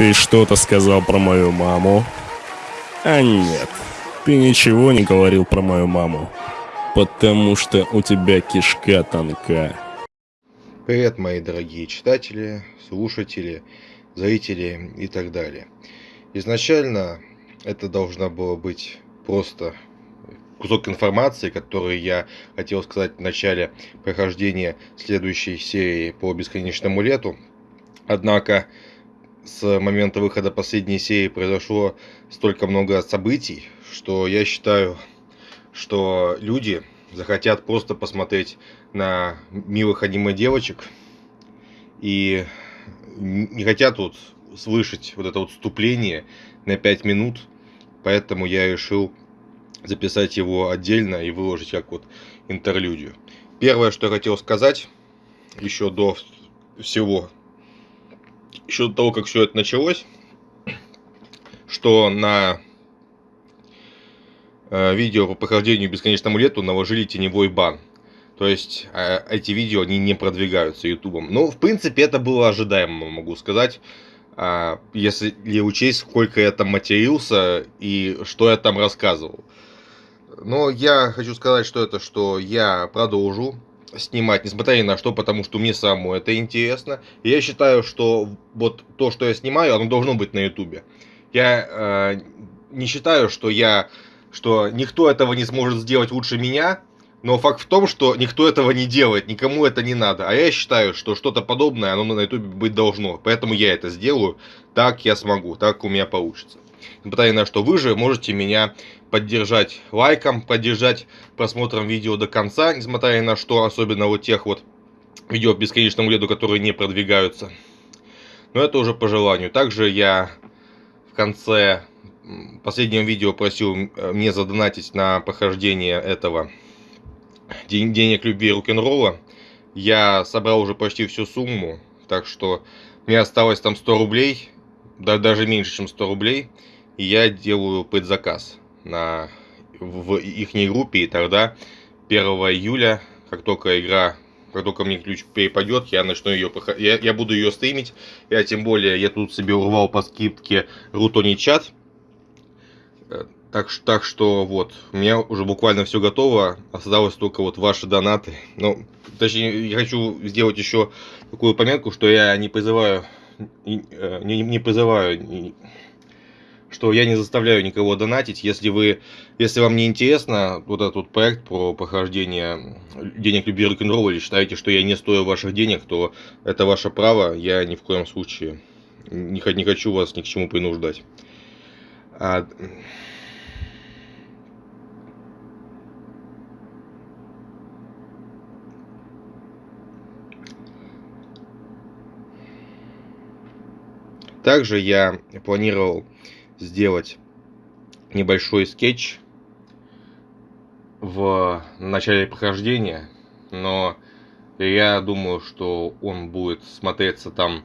Ты что-то сказал про мою маму? А нет, ты ничего не говорил про мою маму. Потому что у тебя кишка тонка. Привет, мои дорогие читатели, слушатели, зрители и так далее. Изначально это должна была быть просто кусок информации, который я хотел сказать в начале прохождения следующей серии по бесконечному лету. Однако с момента выхода последней серии произошло столько много событий, что я считаю, что люди захотят просто посмотреть на милых аниме девочек и не хотят вот слышать вот это вот вступление на 5 минут, поэтому я решил записать его отдельно и выложить как вот интерлюдию. Первое, что я хотел сказать, еще до всего, еще до того, как все это началось, что на э, видео по прохождению бесконечному лету наложили теневой бан. То есть э, эти видео они не продвигаются ютубом. Ну, в принципе, это было ожидаемо, могу сказать. Э, если учесть, сколько я там матерился и что я там рассказывал. Но я хочу сказать, что это, что я продолжу снимать, несмотря ни на что, потому что мне самому это интересно. И я считаю, что вот то, что я снимаю, оно должно быть на ютубе. Я э, не считаю, что я, что никто этого не сможет сделать лучше меня, но факт в том, что никто этого не делает, никому это не надо. А я считаю, что что-то подобное, оно на ютубе быть должно. Поэтому я это сделаю, так я смогу, так у меня получится. Несмотря на что вы же можете меня поддержать лайком, поддержать просмотром видео до конца, несмотря на что, особенно вот тех вот видео в бесконечном которые не продвигаются. Но это уже по желанию. Также я в конце последнего видео просил мне задонатить на прохождение этого денег любви рок-н-ролла. Я собрал уже почти всю сумму, так что мне осталось там 100 рублей, да, даже меньше, чем 100 рублей. Я делаю предзаказ на, в их группе, и тогда 1 июля, как только игра, как только мне ключ перепадет, я начну ее, я, я буду ее стримить, я тем более, я тут себе урвал по скидке Рутони чат, э, так, так что вот, у меня уже буквально все готово, осталось только вот ваши донаты. Ну, точнее, я хочу сделать еще такую пометку, что я не призываю, не, э, не, не призываю что я не заставляю никого донатить. Если вы, если вам не интересно вот этот вот проект про прохождение денег любви рок н или считаете, что я не стою ваших денег, то это ваше право. Я ни в коем случае не, не хочу вас ни к чему принуждать. А... Также я планировал сделать небольшой скетч в начале прохождения, но я думаю, что он будет смотреться там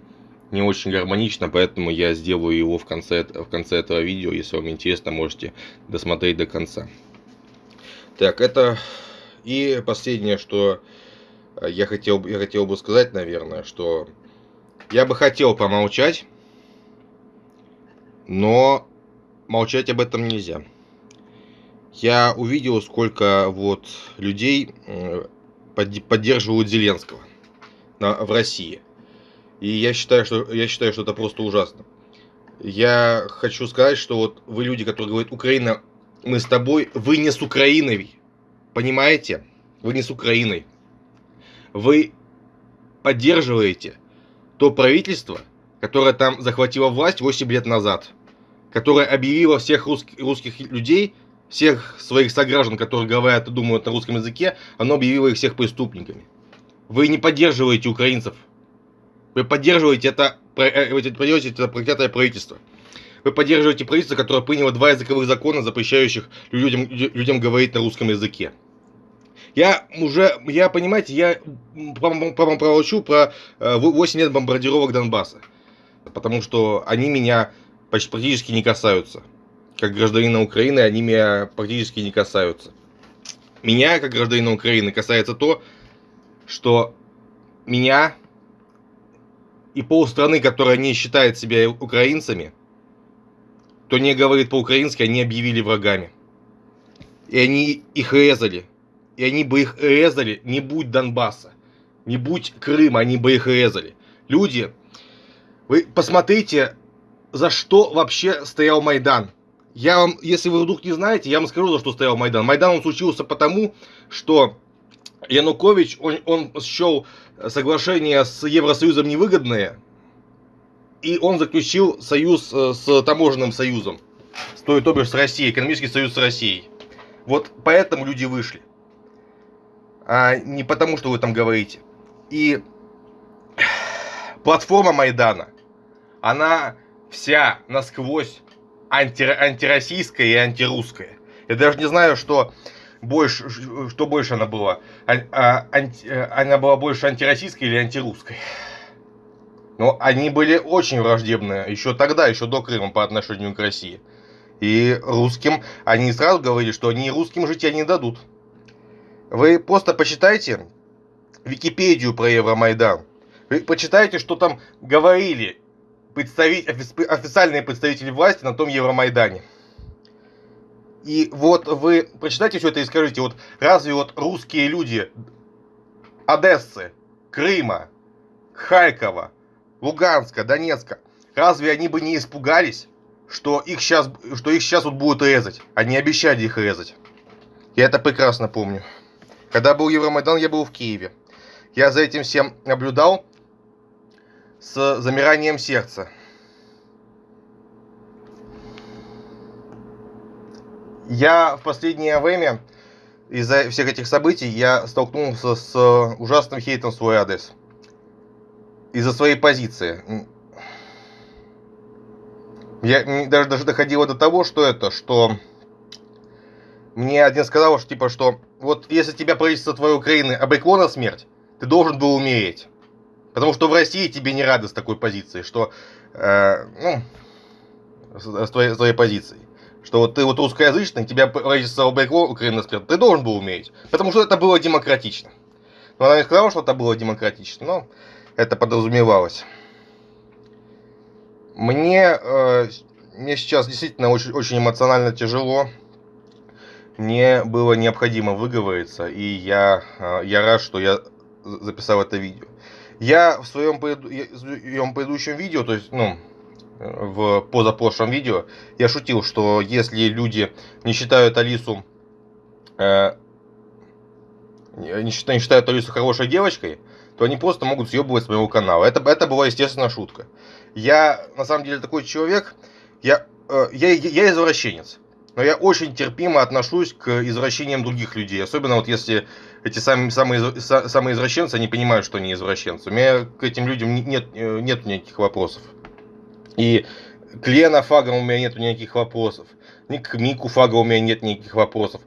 не очень гармонично, поэтому я сделаю его в конце, в конце этого видео. Если вам интересно, можете досмотреть до конца. Так, это и последнее, что я хотел, я хотел бы сказать, наверное, что я бы хотел помолчать но молчать об этом нельзя. Я увидел, сколько вот людей поддерживают Зеленского в России. И я считаю, что я считаю, что это просто ужасно. Я хочу сказать, что вот вы люди, которые говорят, Украина, мы с тобой, вы не с Украиной. Понимаете? Вы не с Украиной. Вы поддерживаете то правительство, которая там захватила власть 8 лет назад, которая объявила всех русских, русских людей, всех своих сограждан, которые говорят и думают на русском языке, оно объявило их всех преступниками. Вы не поддерживаете украинцев. Вы поддерживаете это, э, вы поддерживаете это проклятое правительство. Вы поддерживаете правительство, которое приняло два языковых закона, запрещающих людям, людям говорить на русском языке. Я уже, я, понимаете, я промолчу про 8 э, лет бомбардировок Донбасса потому что они меня почти практически не касаются. Как гражданина Украины они меня практически не касаются. Меня, как гражданина Украины, касается то, что меня и полстраны, которая не считает себя украинцами, кто не говорит по-украински, они объявили врагами. И они их резали. И они бы их резали, не будь Донбасса, не будь Крыма, они бы их резали. Люди, вы посмотрите, за что вообще стоял Майдан. Я вам, если вы вдруг не знаете, я вам скажу, за что стоял Майдан. Майдан он случился потому, что Янукович, он, он счел соглашение с Евросоюзом невыгодное, и он заключил союз э, с таможенным союзом, то, то бишь с Россией, экономический союз с Россией. Вот поэтому люди вышли. А не потому, что вы там говорите. И платформа Майдана, она вся насквозь анти, антироссийская и антирусская. Я даже не знаю, что больше, что больше она была. А, а, анти, она была больше антироссийской или антирусской. Но они были очень враждебные еще тогда, еще до Крыма по отношению к России. И русским, они сразу говорили, что они русским жить не дадут. Вы просто почитайте Википедию про Евромайдан. Вы почитайте, что там говорили представить, официальные представители власти на том Евромайдане. И вот вы прочитайте все это и скажите, вот разве вот русские люди Одессы, Крыма, Харькова, Луганска, Донецка, разве они бы не испугались, что их сейчас, что их сейчас вот будут резать? Они обещали их резать. Я это прекрасно помню. Когда был Евромайдан, я был в Киеве. Я за этим всем наблюдал с замиранием сердца. Я в последнее время из-за всех этих событий я столкнулся с ужасным хейтом в свой адрес. Из-за своей позиции. Я даже, даже доходило до того, что это, что мне один сказал, что типа, что вот если тебя правительство твоей Украины обрекло на смерть, ты должен был умереть. Потому что в России тебе не рады с такой позицией, что, э, ну, с, с, твоей, с твоей позицией. Что вот ты вот русскоязычный, тебя правительство обрекло Украина скажет, ты должен был умереть. Потому что это было демократично. Но она не сказала, что это было демократично, но это подразумевалось. Мне, э, мне сейчас действительно очень, очень эмоционально тяжело. Мне было необходимо выговориться, и я, э, я рад, что я записал это видео. Я в своем, своем предыдущем видео, то есть, ну, в позапрошлом видео, я шутил, что если люди не считают Алису, э, не, считают, не считают Алису хорошей девочкой, то они просто могут съебывать с моего канала. Это, это была, естественно, шутка. Я, на самом деле, такой человек, я, э, я, я извращенец но я очень терпимо отношусь к извращениям других людей. Особенно вот если эти самые, самые, самые извращенцы, они понимают, что они извращенцы. У меня к этим людям нет, э, нет никаких вопросов. И к Лена Фагам у меня нет никаких вопросов. Ни к Мику Фага у меня нет никаких вопросов.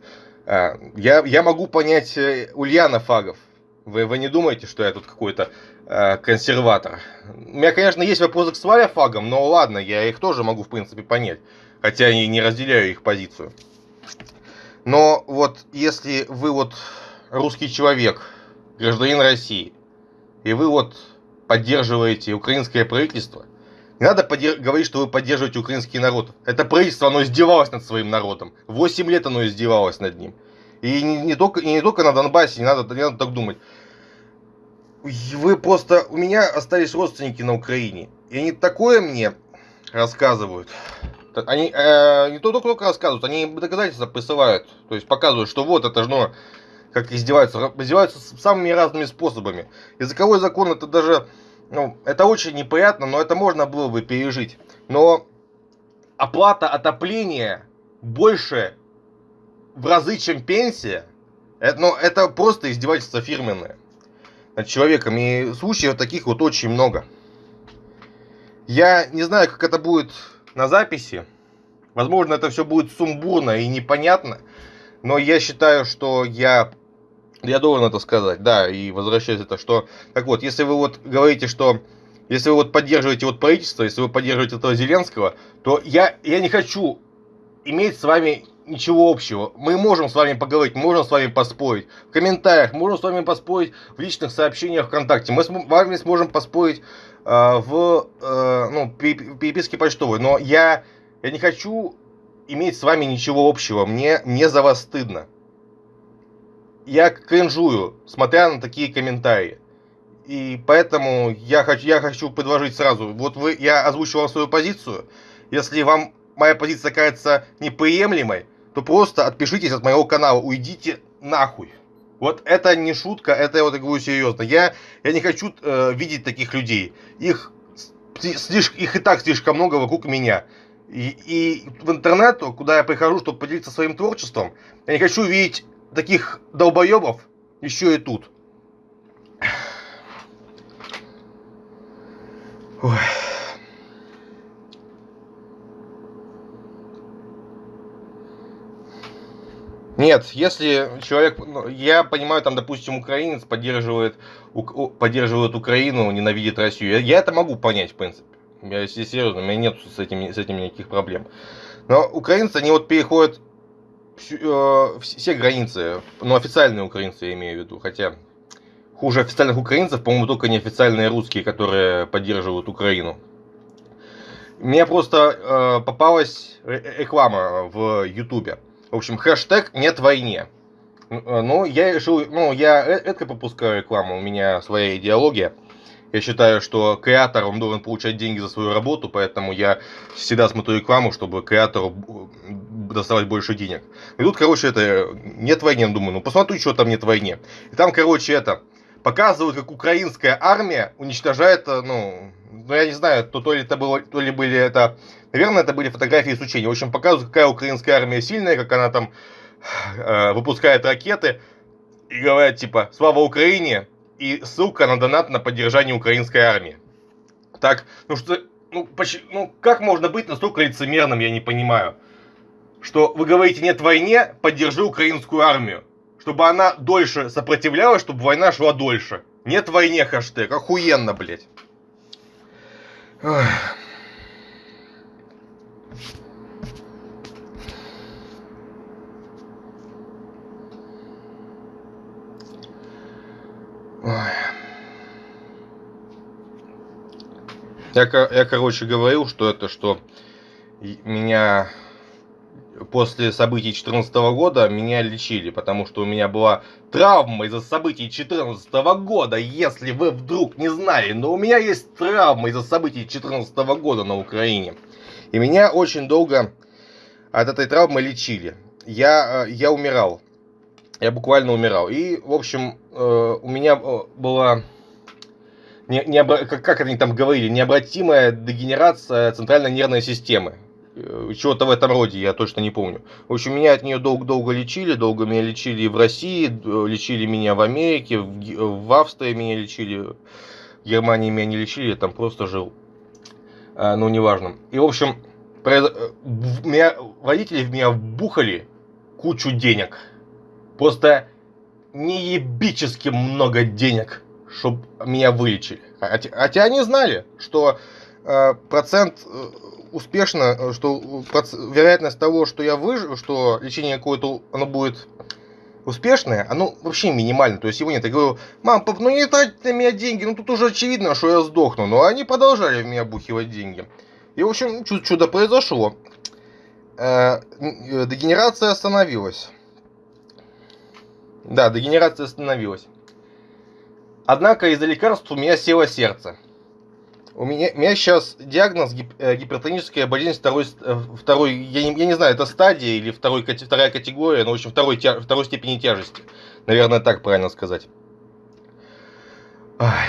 А, я, я могу понять э, Ульяна Фагов. Вы, вы не думаете, что я тут какой-то э, консерватор? У меня, конечно, есть вопросы к Славе Фагам, но ладно, я их тоже могу, в принципе, понять хотя и не разделяю их позицию. Но вот если вы вот русский человек, гражданин России, и вы вот поддерживаете украинское правительство, не надо говорить, что вы поддерживаете украинский народ. Это правительство, оно издевалось над своим народом. Восемь лет оно издевалось над ним. И не, не, только, и не только на Донбассе, не надо, не надо так думать. Вы просто... У меня остались родственники на Украине. И они такое мне рассказывают. Они э, не только, только рассказывают, они доказательства присылают. То есть показывают, что вот это же, ну, как издеваются. Издеваются самыми разными способами. Языковой закон это даже, ну, это очень неприятно, но это можно было бы пережить. Но оплата отопления больше в разы, чем пенсия, это, ну, это просто издевательство фирменное над человеком. И случаев таких вот очень много. Я не знаю, как это будет на записи. Возможно, это все будет сумбурно и непонятно, но я считаю, что я, я должен это сказать, да, и возвращаясь это, что, так вот, если вы вот говорите, что, если вы вот поддерживаете вот правительство, если вы поддерживаете этого Зеленского, то я, я не хочу иметь с вами ничего общего. Мы можем с вами поговорить, можем с вами поспорить. В комментариях можем с вами поспорить в личных сообщениях ВКонтакте. Мы с вами сможем поспорить в э, ну, переписке почтовой, но я, я не хочу иметь с вами ничего общего. Мне не за вас стыдно. Я кринжую, смотря на такие комментарии. И поэтому я хочу, я хочу предложить сразу. Вот вы, я озвучил вам свою позицию. Если вам моя позиция кажется неприемлемой, то просто отпишитесь от моего канала, уйдите нахуй. Вот это не шутка, это я вот говорю серьезно. Я, я не хочу э, видеть таких людей. Их, слишком, их и так слишком много вокруг меня. И, и в интернету, куда я прихожу, чтобы поделиться своим творчеством, я не хочу видеть таких долбоебов еще и тут. Ой. Нет, если человек, ну, я понимаю, там, допустим, украинец поддерживает, у, поддерживает Украину, ненавидит Россию, я, я это могу понять, в принципе. Я, если серьезно, у меня нет с этим, с этим никаких проблем. Но украинцы, они вот переходят э, все границы, ну, официальные украинцы я имею в виду, хотя хуже официальных украинцев, по-моему, только неофициальные русские, которые поддерживают Украину. Мне просто э, попалась реклама в Ютубе в общем, хэштег нет войне. Э, ну, я решил, ну, я это пропускаю рекламу, у меня своя идеология. Я считаю, что креатор, он должен получать деньги за свою работу, поэтому я всегда смотрю рекламу, чтобы креатору доставать больше денег. И тут, короче, это нет войны, думаю, ну посмотрю, что там нет войны. И там, короче, это показывают, как украинская армия уничтожает, э, ну, ну я не знаю, то, то ли это было, то ли были это Наверное, это были фотографии с учения. В общем, показывают, какая украинская армия сильная, как она там э, выпускает ракеты. И говорят, типа, слава Украине, и ссылка на донат на поддержание украинской армии. Так, ну что, ну, почему, ну как можно быть настолько лицемерным, я не понимаю. Что вы говорите нет войне, поддержи украинскую армию. Чтобы она дольше сопротивлялась, чтобы война шла дольше. Нет войне хэштег, охуенно, блядь. Ой. Я, я, короче, говорил, что это, что меня после событий 2014 года меня лечили, потому что у меня была травма из-за событий 2014 года, если вы вдруг не знали, но у меня есть травма из-за событий 2014 года на Украине. И меня очень долго от этой травмы лечили. Я, э, я умирал. Я буквально умирал. И, в общем, у меня э, была не, не, как, как они там говорили, необратимая дегенерация центральной нервной системы. Э, чего-то в этом роде, я точно не помню. В общем, меня от нее долго-долго лечили, долго меня лечили в России, лечили меня в Америке, в, в Австрии меня лечили, в Германии меня не лечили, я там просто жил. А, ну, неважно. И, в общем, произ... Э, меня, родители в меня вбухали кучу денег. Просто неебически много денег чтобы меня вылечили. Хотя, хотя они знали, что э, процент э, успешно, э, что проц, вероятность того, что я выживу, что лечение какое-то оно будет успешное, оно вообще минимально. То есть его нет. Я говорю, мам, пап, ну не тратить на меня деньги, ну тут уже очевидно, что я сдохну. Но они продолжали в меня бухивать деньги. И, в общем, чудо произошло. Э, дегенерация остановилась. Да, дегенерация остановилась. Однако из-за лекарств у меня село сердце. У меня, у меня сейчас диагноз гип, э, гипертоническая болезнь второй, э, второй я, не, я не знаю, это стадия или второй, вторая категория, но в общем второй, тя, второй степени тяжести. Наверное, так правильно сказать. Ай.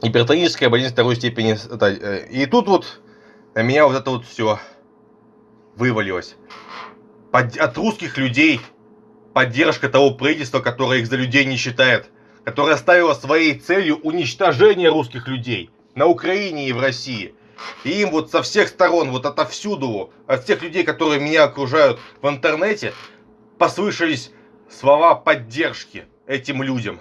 Гипертоническая болезнь второй степени. Э, и тут вот у меня вот это вот все вывалилось. Под, от русских людей поддержка того правительства, которое их за людей не считает которая ставила своей целью уничтожение русских людей на Украине и в России. И им вот со всех сторон, вот отовсюду, от всех людей, которые меня окружают в интернете, послышались слова поддержки этим людям.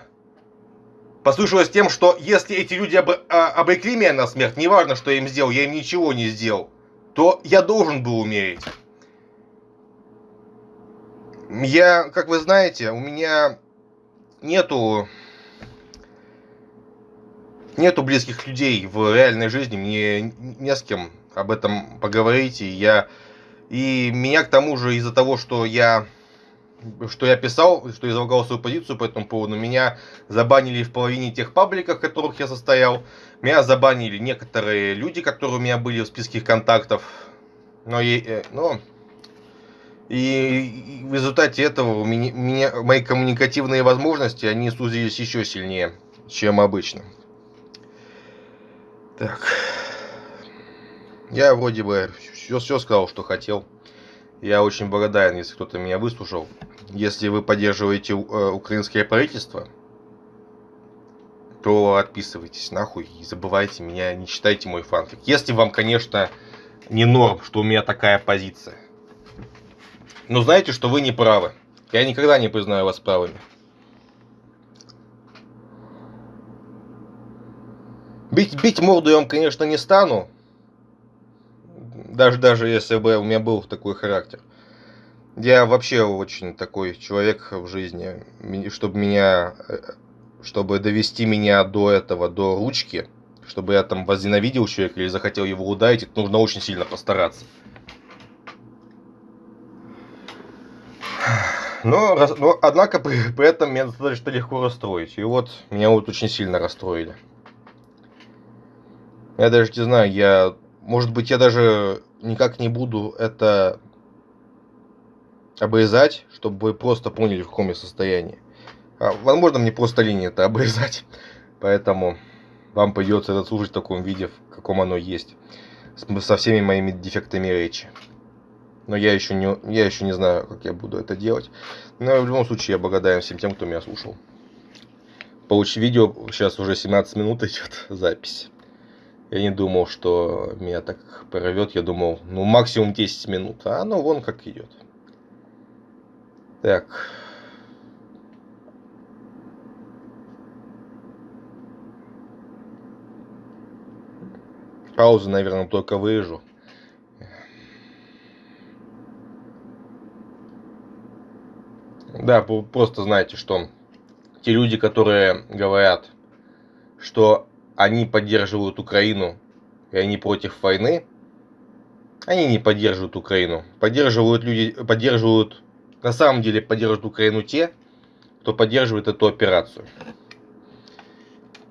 Послышалось тем, что если эти люди об, а, обрекли меня на смерть, неважно, что я им сделал, я им ничего не сделал, то я должен был умереть. Я, как вы знаете, у меня нету нету близких людей в реальной жизни, мне не с кем об этом поговорить, и я... И меня к тому же из-за того, что я что я писал, что излагал свою позицию по этому поводу, меня забанили в половине тех пабликов, в которых я состоял. Меня забанили некоторые люди, которые у меня были в списке контактов. Но, э, но и в результате этого у меня, меня, мои коммуникативные возможности, они сузились еще сильнее, чем обычно. Так. Я вроде бы все, все сказал, что хотел. Я очень благодарен, если кто-то меня выслушал. Если вы поддерживаете э, украинское правительство, то отписывайтесь нахуй и забывайте меня, не читайте мой фанфик. Если вам, конечно, не норм, что у меня такая позиция. Но знаете, что вы не правы. Я никогда не признаю вас правыми. Бить, бить морду я вам, конечно, не стану. Даже, даже если бы у меня был такой характер. Я вообще очень такой человек в жизни. Чтобы меня... Э, чтобы довести меня до этого, до ручки, чтобы я там возненавидел человека или захотел его ударить, нужно очень сильно постараться. Но, но однако при, при этом меня достаточно легко расстроить. И вот меня вот очень сильно расстроили. Я даже не знаю, я... Может быть, я даже никак не буду это обрезать, чтобы вы просто поняли, в каком я состоянии. А, возможно, мне просто линии это обрезать. Поэтому вам придется это слушать в таком виде, в каком оно есть. Со всеми моими дефектами речи. Но я еще не, я еще не знаю, как я буду это делать. Но в любом случае я благодарен всем тем, кто меня слушал. Получи видео, сейчас уже 17 минут идет запись. Я не думал, что меня так прорвет. Я думал, ну максимум 10 минут. А оно вон как идет. Так. Паузу, наверное, только вырежу. Да, просто знаете, что те люди, которые говорят, что они поддерживают Украину и они против войны, они не поддерживают Украину. Поддерживают люди, поддерживают, на самом деле поддерживают Украину те, кто поддерживает эту операцию.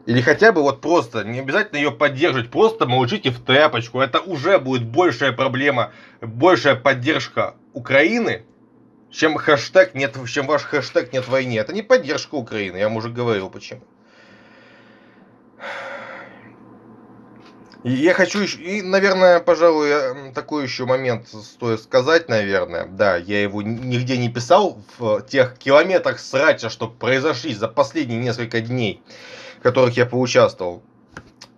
Или хотя бы вот просто, не обязательно ее поддерживать, просто молчите в тряпочку. Это уже будет большая проблема, большая поддержка Украины, чем хэштег нет, чем ваш хэштег нет войны. Это не поддержка Украины, я вам уже говорил почему. И я хочу еще, и, наверное, пожалуй, такой еще момент стоит сказать, наверное. Да, я его нигде не писал в тех километрах срача, что произошли за последние несколько дней, в которых я поучаствовал.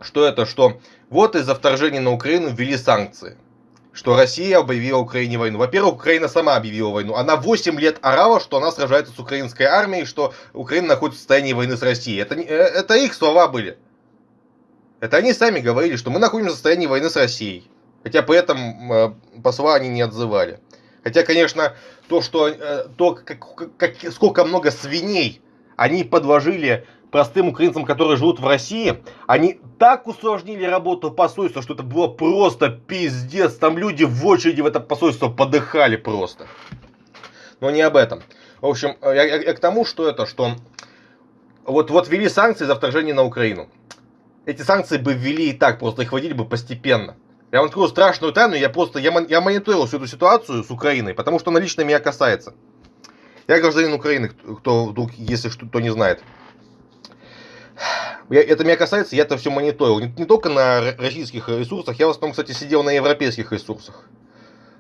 Что это, что вот из-за вторжения на Украину ввели санкции что Россия объявила Украине войну. Во-первых, Украина сама объявила войну. Она 8 лет орала, что она сражается с украинской армией, что Украина находится в состоянии войны с Россией. Это, э, это их слова были. Это они сами говорили, что мы находимся в состоянии войны с Россией. Хотя при этом э, посла они не отзывали. Хотя, конечно, то, что, э, то как, как, сколько много свиней они подложили простым украинцам, которые живут в России, они так усложнили работу посольства, что это было просто пиздец. Там люди в очереди в это посольство подыхали просто. Но не об этом. В общем, я, я, я к тому, что это, что вот, вот ввели санкции за вторжение на Украину. Эти санкции бы ввели и так, просто их вводили бы постепенно. Я вам открою страшную тайну, я просто, я, я мониторил всю эту ситуацию с Украиной, потому что она лично меня касается. Я гражданин Украины, кто вдруг, если что-то не знает. Я, это меня касается, я это все мониторил. Не, не только на российских ресурсах, я в основном, кстати, сидел на европейских ресурсах.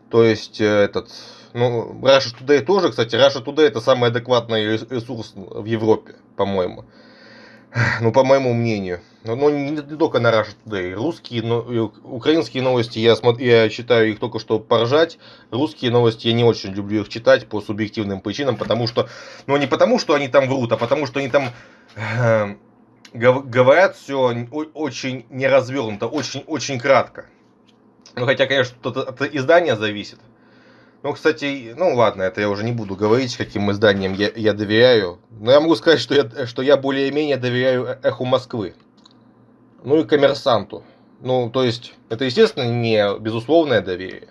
То есть, э, этот, ну, Russia Today тоже, кстати, Russia Today это самый адекватный ресурс в Европе, по-моему. Ну, по моему мнению. Но, не, не только на Russia Today. Русские, но, украинские новости, я, смотрю, я читаю их только что поржать. Русские новости я не очень люблю их читать по субъективным причинам, потому что, ну, не потому, что они там врут, а потому, что они там э, говорят все очень неразвернуто, очень-очень кратко. Ну, хотя, конечно, тут от издания зависит. Ну, кстати, ну ладно, это я уже не буду говорить, каким изданиям я, я доверяю. Но я могу сказать, что я, что я более-менее доверяю «Эху Москвы». ну и коммерсанту. Ну, то есть, это, естественно, не безусловное доверие,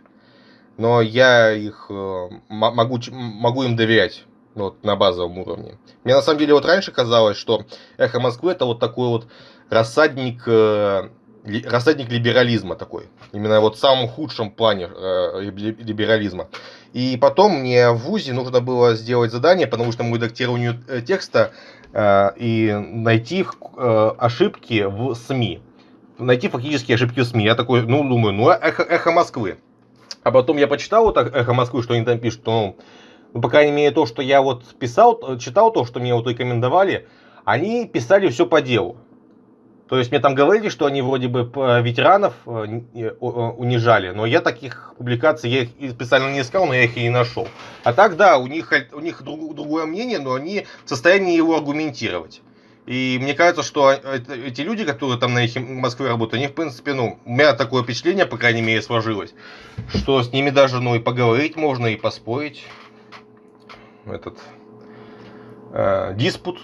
но я их э, могу, могу им доверять вот, на базовом уровне. Мне на самом деле вот раньше казалось, что «Эхо Москвы» это вот такой вот рассадник, э, рассадник либерализма такой. Именно вот в самом худшем плане э, либерализма. И потом мне в ВУЗе нужно было сделать задание по научному редактированию текста и найти ошибки в СМИ найти фактически ошибки в СМИ. Я такой, ну, думаю, ну, эхо, эхо Москвы. А потом я почитал вот эхо Москвы, что они там пишут, ну, ну, по крайней мере, то, что я вот писал, читал то, что мне вот рекомендовали, они писали все по делу. То есть мне там говорили, что они вроде бы ветеранов э, э, унижали, но я таких публикаций, я их специально не искал, но я их и не нашел. А так, да, у них, у них другое мнение, но они в состоянии его аргументировать. И мне кажется, что эти люди, которые там на Москве работают, они, в принципе, ну, у меня такое впечатление, по крайней мере, сложилось, что с ними даже, ну, и поговорить можно, и поспорить. Этот э, диспут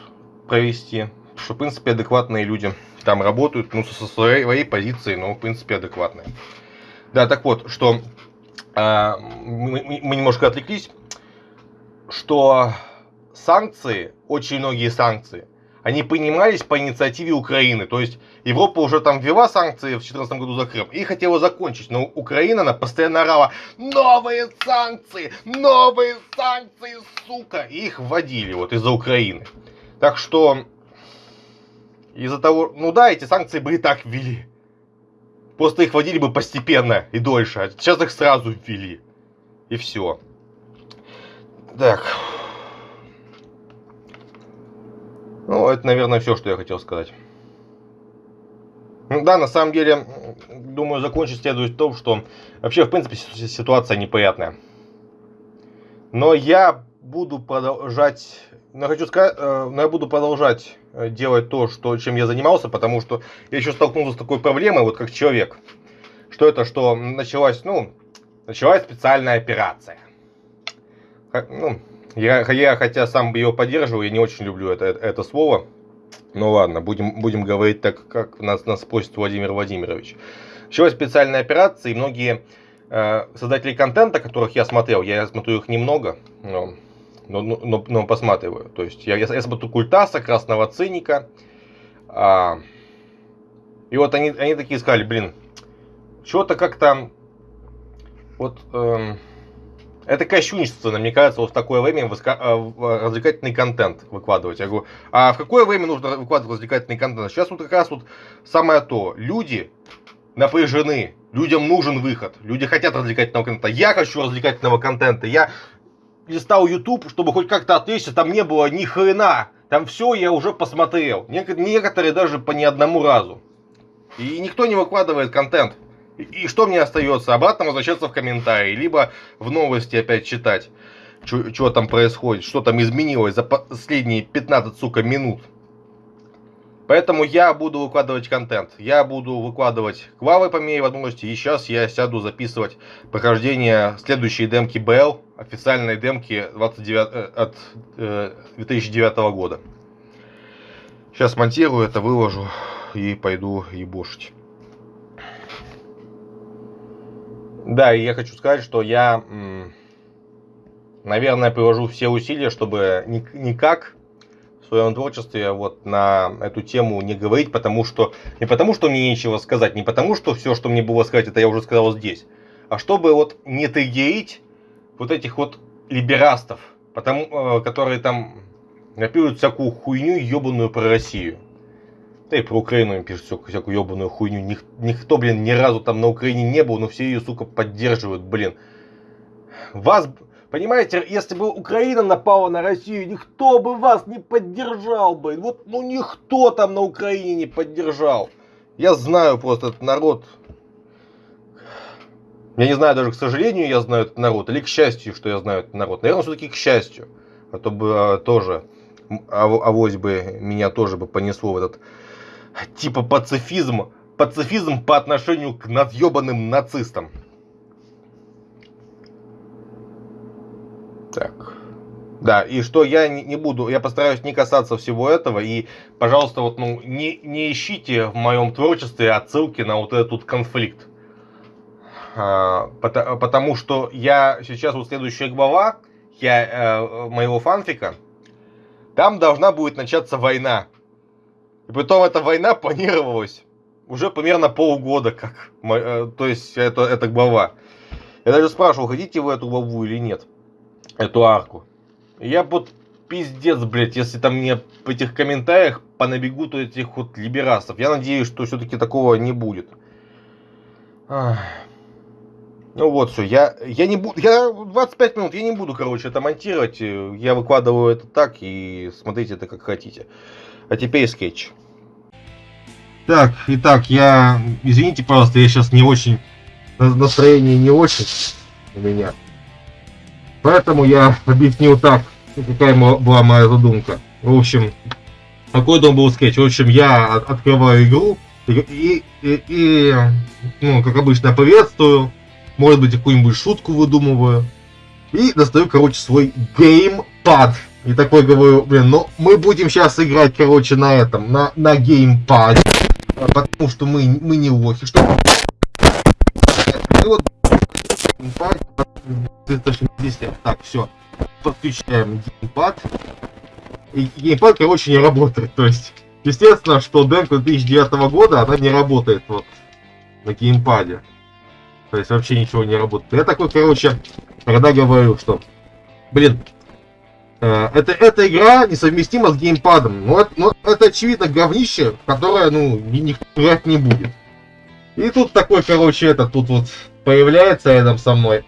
провести. Что, в принципе, адекватные люди там работают, ну, со своей, позиции, но, в принципе, адекватные. Да, так вот, что э, мы, мы немножко отвлеклись, что санкции, очень многие санкции – они принимались по инициативе Украины. То есть Европа уже там ввела санкции в 2014 году за Крым и хотела закончить. Но Украина, она постоянно орала, новые санкции, новые санкции, сука. И их вводили вот из-за Украины. Так что из-за того, ну да, эти санкции бы и так ввели. Просто их вводили бы постепенно и дольше. А сейчас их сразу ввели. И все. Так. Ну, это, наверное, все, что я хотел сказать. Да, на самом деле, думаю, закончить следует в том, что вообще, в принципе, ситуация неприятная. Но я буду продолжать, но хочу сказать, э, но я буду продолжать э, делать то, что, чем я занимался, потому что я еще столкнулся с такой проблемой, вот как человек. Что это, что началась, ну, началась специальная операция. Ну, я, я хотя сам ее поддерживаю, я не очень люблю это, это слово. Ну ладно, будем, будем говорить так, как нас, нас просит Владимир Владимирович. Началась специальная операция, и многие э, создатели контента, которых я смотрел, я смотрю их немного, но, но, но, но посматриваю. То есть я, я, я смотрю Культаса, Красного Циника. А, и вот они, они такие сказали, блин, что-то как-то вот... Эм, это кощунственно, мне кажется, вот в такое время э, развлекательный контент выкладывать. Я говорю, а в какое время нужно выкладывать развлекательный контент? Сейчас вот как раз вот самое то. Люди напряжены, людям нужен выход, люди хотят развлекательного контента. Я хочу развлекательного контента, я листал YouTube, чтобы хоть как-то отвлечься, там не было ни хрена. Там все я уже посмотрел. Некоторые даже по ни одному разу. И никто не выкладывает контент. И что мне остается? Обратно возвращаться в комментарии, либо в новости опять читать, что там происходит, что там изменилось за последние 15, сука, минут. Поэтому я буду выкладывать контент. Я буду выкладывать квалы по мере возможности. И сейчас я сяду записывать прохождение следующей демки БЛ, официальной демки 29, э, от э, 2009 года. Сейчас монтирую это, выложу и пойду ебошить. Да, и я хочу сказать, что я, наверное, приложу все усилия, чтобы никак в своем творчестве вот на эту тему не говорить, потому что не потому, что мне нечего сказать, не потому, что все, что мне было сказать, это я уже сказал здесь, а чтобы вот не триггерить вот этих вот либерастов, потому, э, которые там напишут всякую хуйню ебаную про Россию. Да и про Украину им пишут всякую, всякую ебаную хуйню. Ник, никто, блин, ни разу там на Украине не был, но все ее, сука, поддерживают, блин. Вас, понимаете, если бы Украина напала на Россию, никто бы вас не поддержал бы. Вот, ну, никто там на Украине не поддержал. Я знаю просто этот народ. Я не знаю даже, к сожалению, я знаю этот народ, или к счастью, что я знаю этот народ. Наверное, все-таки к счастью. А то бы а, тоже, а, авось бы меня тоже бы понесло в этот типа пацифизм, пацифизм по отношению к надъебанным нацистам. Так. Да, и что я не, буду, я постараюсь не касаться всего этого, и, пожалуйста, вот, ну, не, не ищите в моем творчестве отсылки на вот этот конфликт. А, потому, потому что я сейчас, вот следующая глава, я, э, моего фанфика, там должна будет начаться война. И потом эта война планировалась уже примерно полгода, как, э, то есть это, это глава. Я даже спрашивал, хотите вы эту главу или нет, эту арку. Я вот пиздец, блядь, если там мне в этих комментариях понабегут этих вот либерасов. Я надеюсь, что все-таки такого не будет. Ну вот все, я, я не буду, я 25 минут, я не буду, короче, это монтировать. Я выкладываю это так и смотрите это как хотите. А теперь скетч. Так, итак, я, извините, пожалуйста, я сейчас не очень, настроение не очень у меня. Поэтому я объяснил так, какая была моя задумка. В общем, какой дом был скетч? В общем, я открываю игру и, и, и, ну, как обычно, приветствую может быть, какую-нибудь шутку выдумываю. И достаю, короче, свой геймпад. И такой говорю, блин, ну мы будем сейчас играть, короче, на этом, на, на геймпаде. Потому что мы, мы не лохи. Что... Вот геймпад 360. Так, все. Подключаем геймпад. И геймпад, короче, не работает. То есть, естественно, что демка 2009 года, она не работает вот на геймпаде. То есть вообще ничего не работает. Я такой, короче, тогда говорю, что, блин, это, эта игра несовместима с геймпадом. Но это, но это очевидно говнище, которое, ну, никто играть не будет. И тут такой, короче, это тут вот появляется рядом со мной.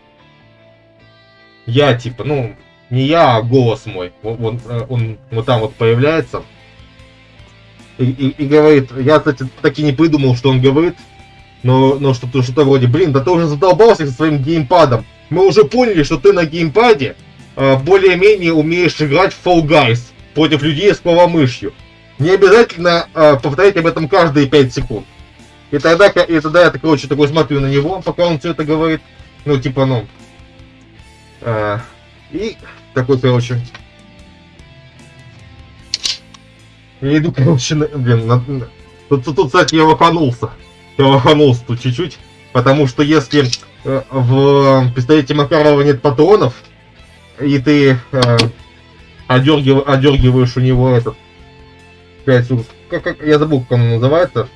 Я, типа, ну, не я, а голос мой. Он, он, э, он вот там вот появляется. И, и, и говорит, я, кстати, так и не придумал, что он говорит. Но, но что-то что вроде, блин, да ты уже задолбался со своим геймпадом. Мы уже поняли, что ты на геймпаде э, более-менее умеешь играть в Fall Guys против людей с клавомышью. Не обязательно э, повторять об этом каждые 5 секунд. И тогда, и тогда я, короче, такой смотрю на него, пока он все это говорит. Ну, типа, ну... Э, и такой, короче... Я иду, короче, на, блин, на, тут, тут, тут, кстати, я лоханулся лоханулся тут чуть-чуть. Потому что если э, в пистолете Макарова нет патронов, и ты э, одергив, одергиваешь у него этот... Блять, как, как, я забыл, как он называется.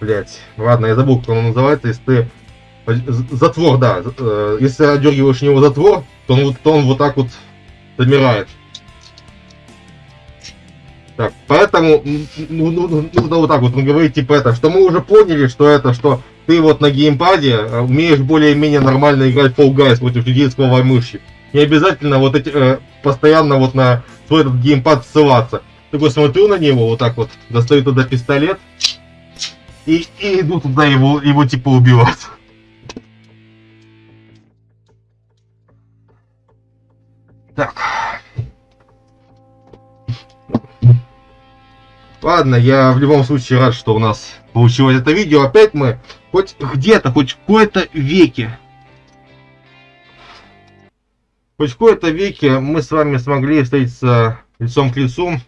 Блять, ладно, я забыл, как он называется, если ты... Затвор, да. Э, если одергиваешь у него затвор, то он, то он вот так вот замирает. Так, поэтому ну, ну, ну, нужно вот так вот говорить, типа это, что мы уже поняли, что это, что ты вот на геймпаде э, умеешь более-менее нормально играть Fall Guys против людей с мыши. Не обязательно вот эти, э, постоянно вот на свой этот геймпад ссылаться. Такой смотрю на него, вот так вот, достаю туда пистолет и, и иду туда его, его типа убивать. Так. Ладно, я в любом случае рад, что у нас получилось это видео. Опять мы хоть где-то, хоть в какой-то веке, хоть в какой-то веке мы с вами смогли встретиться лицом к лицу.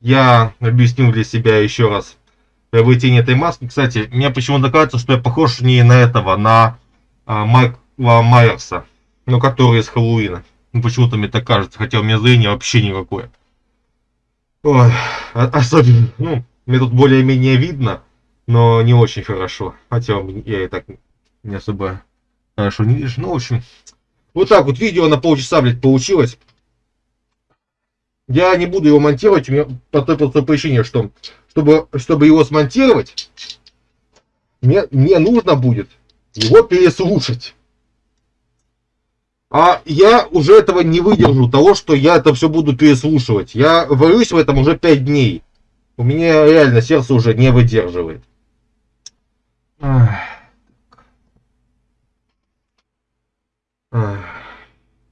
Я объяснил для себя еще раз приобретение этой маски. Кстати, мне почему-то кажется, что я похож не на этого, на а, Майкла Майерса, ну, который из Хэллоуина. Ну, почему-то мне так кажется, хотя у меня зрение вообще никакое. Ой, особенно, ну, мне тут более-менее видно, но не очень хорошо. Хотя я и так не особо хорошо не вижу. Ну, в общем, вот так вот видео на полчаса, блядь, получилось. Я не буду его монтировать, у меня по той простой причине, что чтобы, чтобы его смонтировать, мне, мне нужно будет его переслушать. А я уже этого не выдержу, того, что я это все буду переслушивать. Я варюсь в этом уже 5 дней. У меня реально сердце уже не выдерживает.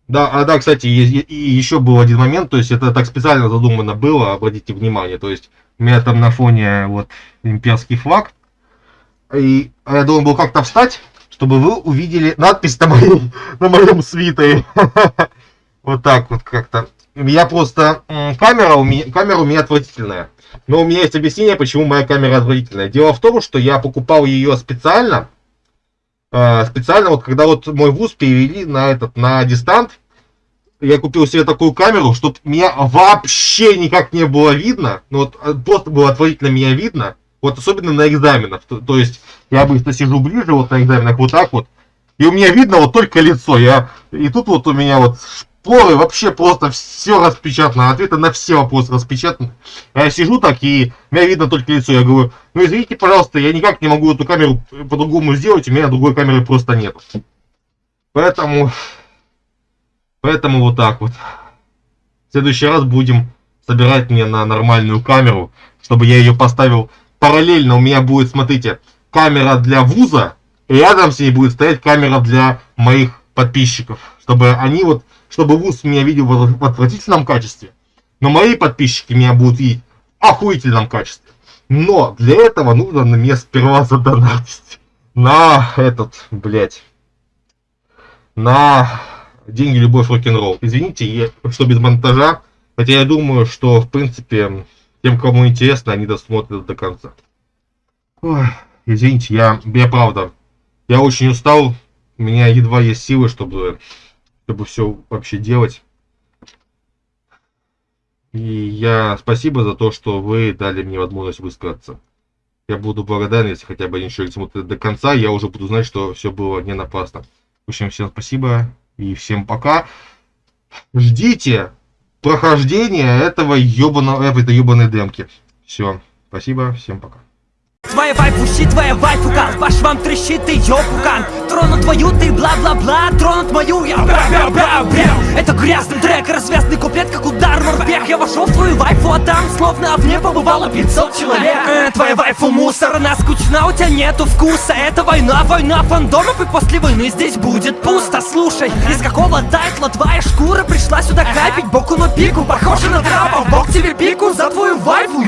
Да, а да, кстати, и еще был один момент, то есть это так специально задумано было, обратите внимание, то есть у меня там на фоне вот имперский флаг, и я должен был как-то встать, чтобы вы увидели надпись на, моей, на моем свитере. Вот так вот как-то. Я просто... Камера у меня, камера у меня отвратительная. Но у меня есть объяснение, почему моя камера отвратительная. Дело в том, что я покупал ее специально. Э, специально, вот когда вот мой вуз перевели на этот, на дистант, я купил себе такую камеру, чтобы меня вообще никак не было видно. Ну вот э, просто было отвратительно меня видно. Вот особенно на экзаменах. То, то есть я обычно сижу ближе вот на экзаменах вот так вот. И у меня видно вот только лицо. Я, и тут вот у меня вот шпоры вообще просто все распечатано. Ответы на все вопросы распечатаны. Я сижу так и меня видно только лицо. Я говорю, ну извините, пожалуйста, я никак не могу эту камеру по-другому сделать. У меня другой камеры просто нет. Поэтому Поэтому вот так вот. В следующий раз будем собирать мне на нормальную камеру, чтобы я ее поставил параллельно. У меня будет, смотрите, камера для вуза, и рядом с ней будет стоять камера для моих подписчиков. Чтобы они вот, чтобы вуз меня видел в отвратительном качестве, но мои подписчики меня будут видеть в охуительном качестве. Но для этого нужно на мне сперва задонатить на этот, блять, на деньги, любовь, рок-н-ролл. Извините, что без монтажа, хотя я думаю, что, в принципе, тем, кому интересно, они досмотрят до конца. Ой, извините, я, я правда, я очень устал, у меня едва есть силы, чтобы, чтобы все вообще делать. И я спасибо за то, что вы дали мне возможность высказаться. Я буду благодарен, если хотя бы один человек смотрит до конца, я уже буду знать, что все было не напрасно. В общем, всем спасибо. И всем пока. Ждите прохождения этого ебаного, этой ебаной демки. Все. Спасибо. Всем пока. Твоя вайфу щит, твоя вайфу кал Ваш вам трещит, ты ёпукан Тронут твою, ты бла-бла-бла Тронут мою, я бра-бра-бра-бра Это грязный трек, развязный куплет, как удар в морпех. Я вошел в твою вайфу, а там словно в мне побывало 500 человек. Э, Твоя вайфу мусор, она скучна, у тебя нету вкуса. Это война, война фандомов И после войны здесь будет пусто. Слушай, из какого тайтла твоя шкура пришла сюда капить? Боку на пику, похоже на трапа Бог тебе пику за твою вайфу